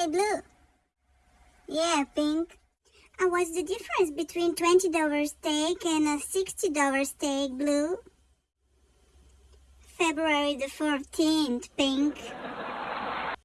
Hey, Blue. Yeah, Pink. And what's the difference between $20 steak and a $60 steak, Blue? February the 14th, Pink.